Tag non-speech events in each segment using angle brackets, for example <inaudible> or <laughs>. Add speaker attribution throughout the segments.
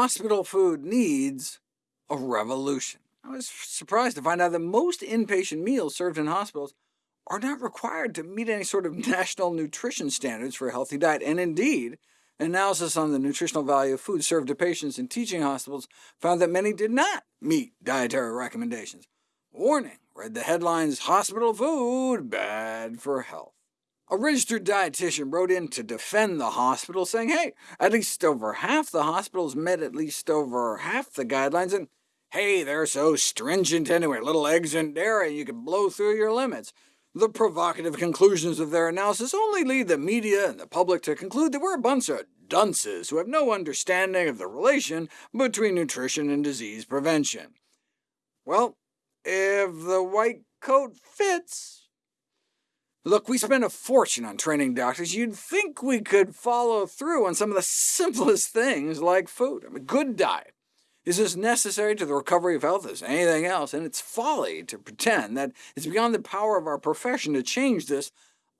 Speaker 1: hospital food needs a revolution. I was surprised to find out that most inpatient meals served in hospitals are not required to meet any sort of <laughs> national nutrition standards for a healthy diet, and indeed, analysis on the nutritional value of food served to patients in teaching hospitals found that many did not meet dietary recommendations. Warning, read the headlines, Hospital Food Bad for Health. A registered dietitian wrote in to defend the hospital, saying, hey, at least over half the hospitals met at least over half the guidelines, and hey, they're so stringent anyway, little eggs and dairy, you can blow through your limits. The provocative conclusions of their analysis only lead the media and the public to conclude that we're a bunch of dunces who have no understanding of the relation between nutrition and disease prevention. Well, if the white coat fits, Look, we spend a fortune on training doctors. You'd think we could follow through on some of the <laughs> simplest things like food. I mean, good diet is as necessary to the recovery of health as anything else, and it's folly to pretend that it's beyond the power of our profession to change this,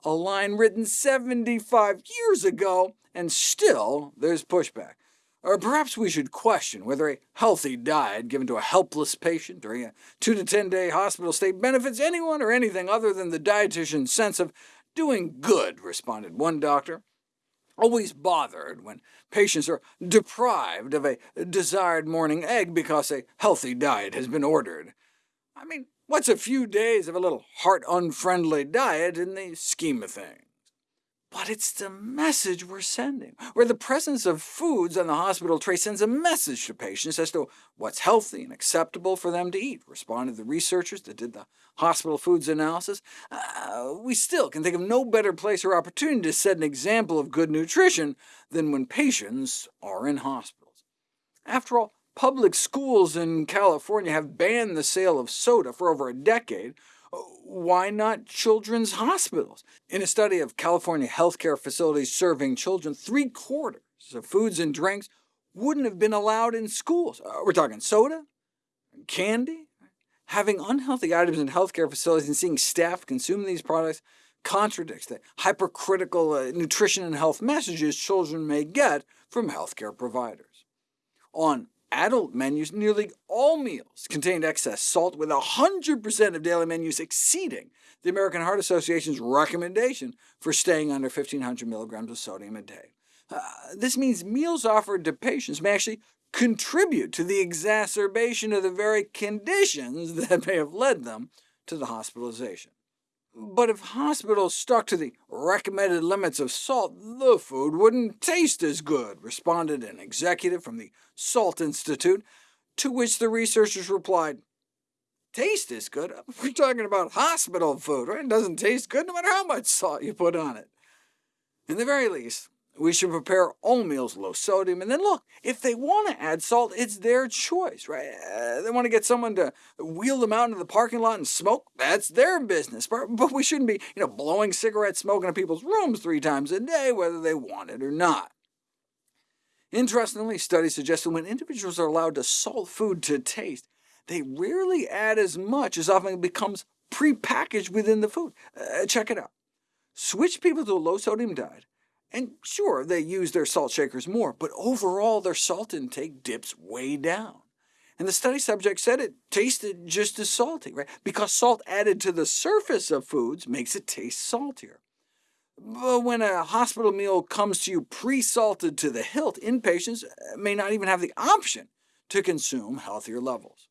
Speaker 1: a line written 75 years ago, and still there's pushback. Or perhaps we should question whether a healthy diet given to a helpless patient during a 2 to 10-day hospital stay benefits anyone or anything other than the dietitian's sense of doing good, responded one doctor. Always bothered when patients are deprived of a desired morning egg because a healthy diet has been ordered. I mean, what's a few days of a little heart-unfriendly diet in the scheme of things? But it's the message we're sending, where the presence of foods on the hospital tray sends a message to patients as to what's healthy and acceptable for them to eat, responded the researchers that did the hospital foods analysis. Uh, we still can think of no better place or opportunity to set an example of good nutrition than when patients are in hospitals. After all, public schools in California have banned the sale of soda for over a decade, why not children's hospitals? In a study of California healthcare facilities serving children, three-quarters of foods and drinks wouldn't have been allowed in schools. Uh, we're talking soda, candy. Having unhealthy items in healthcare facilities and seeing staff consume these products contradicts the hypercritical uh, nutrition and health messages children may get from healthcare providers. On adult menus, nearly all meals contained excess salt, with 100% of daily menus exceeding the American Heart Association's recommendation for staying under 1,500 milligrams of sodium a day. Uh, this means meals offered to patients may actually contribute to the exacerbation of the very conditions <laughs> that may have led them to the hospitalization. But if hospitals stuck to the recommended limits of salt, the food wouldn't taste as good, responded an executive from the Salt Institute, to which the researchers replied, Taste is good? <laughs> We're talking about hospital food, right? It doesn't taste good no matter how much salt you put on it. In the very least, we should prepare all meals low sodium, and then look, if they want to add salt, it's their choice, right? Uh, they want to get someone to wheel them out into the parking lot and smoke, that's their business. But, but we shouldn't be you know, blowing cigarette smoke into people's rooms three times a day, whether they want it or not. Interestingly, studies suggest that when individuals are allowed to salt food to taste, they rarely add as much as often it becomes prepackaged within the food. Uh, check it out. Switch people to a low-sodium diet, and sure, they use their salt shakers more, but overall their salt intake dips way down. And the study subject said it tasted just as salty, right? because salt added to the surface of foods makes it taste saltier. But when a hospital meal comes to you pre-salted to the hilt, inpatients uh, may not even have the option to consume healthier levels.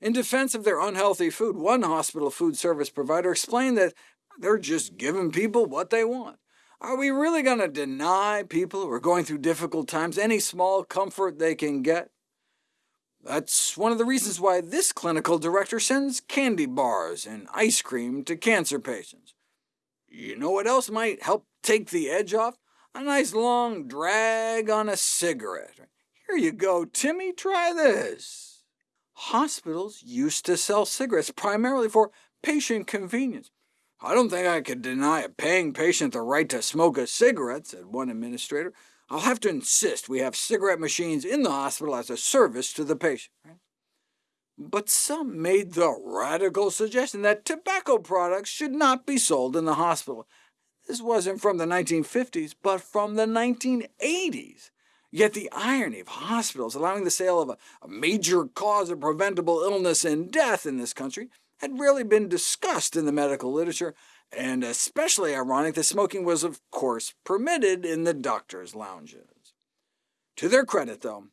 Speaker 1: In defense of their unhealthy food, one hospital food service provider explained that they're just giving people what they want. Are we really going to deny people who are going through difficult times any small comfort they can get? That's one of the reasons why this clinical director sends candy bars and ice cream to cancer patients. You know what else might help take the edge off? A nice long drag on a cigarette. Here you go, Timmy, try this. Hospitals used to sell cigarettes primarily for patient convenience. I don't think I could deny a paying patient the right to smoke a cigarette, said one administrator. I'll have to insist we have cigarette machines in the hospital as a service to the patient. But some made the radical suggestion that tobacco products should not be sold in the hospital. This wasn't from the 1950s, but from the 1980s. Yet the irony of hospitals allowing the sale of a, a major cause of preventable illness and death in this country had rarely been discussed in the medical literature, and especially ironic that smoking was of course permitted in the doctors' lounges. To their credit, though,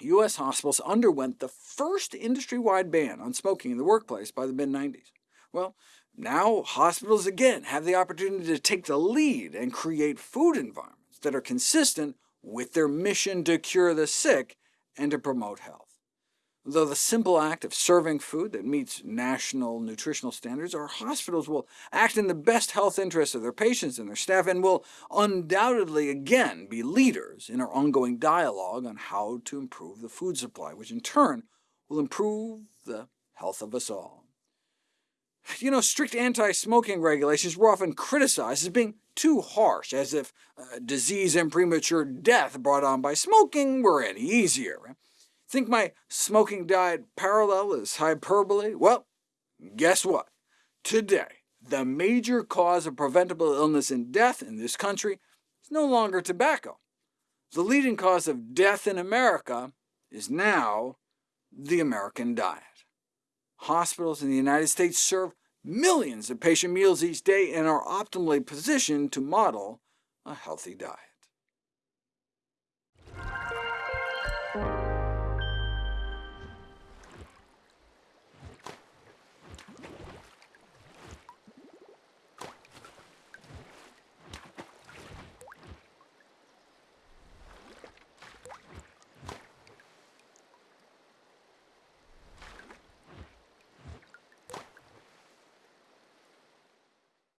Speaker 1: U.S. hospitals underwent the first industry-wide ban on smoking in the workplace by the mid-90s. Well, now hospitals again have the opportunity to take the lead and create food environments that are consistent with their mission to cure the sick and to promote health. Though the simple act of serving food that meets national nutritional standards, our hospitals will act in the best health interests of their patients and their staff, and will undoubtedly again be leaders in our ongoing dialogue on how to improve the food supply, which in turn will improve the health of us all. You know, strict anti-smoking regulations were often criticized as being too harsh, as if uh, disease and premature death brought on by smoking were any easier. Think my smoking diet parallel is hyperbole? Well, guess what? Today, the major cause of preventable illness and death in this country is no longer tobacco. The leading cause of death in America is now the American diet. Hospitals in the United States serve millions of patient meals each day and are optimally positioned to model a healthy diet.